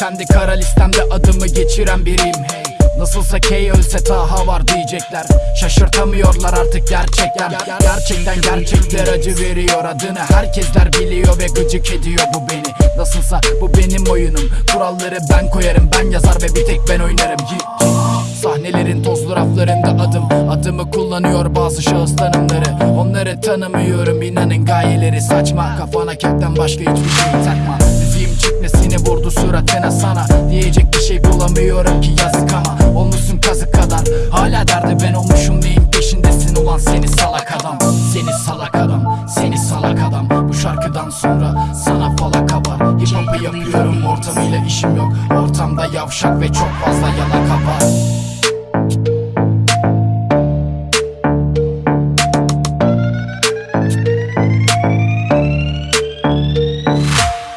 Kendi kara listemde adımı geçiren biriyim. Hey Nasılsa K ölse Taha var diyecekler. Şaşırtamıyorlar artık gerçekler. Gerçekten gerçekler acı veriyor adını Herkesler biliyor ve gıcık ediyor bu beni. Nasılsa bu benim oyunum. Kuralları ben koyarım. Ben yazar ve bir tek ben oynarım. Sahnelerin tozlu raflarında adım Adımı kullanıyor bazı şahıs tanımları. Onları tanımıyorum. İnanın gayeleri saçma. Kafana kekten başka hiçbir şey takma Diyecek bir şey bulamıyorum ki yazık ama Olmuşsun kazık kadar. Hala derdi ben olmuşum neyin peşindesin? Ulan seni salak adam Seni salak adam Seni salak adam. Bu şarkıdan sonra sana falaka var Hip hop'u yapıyorum ortamıyla işim yok. Ortamda yavşak ve çok fazla yalan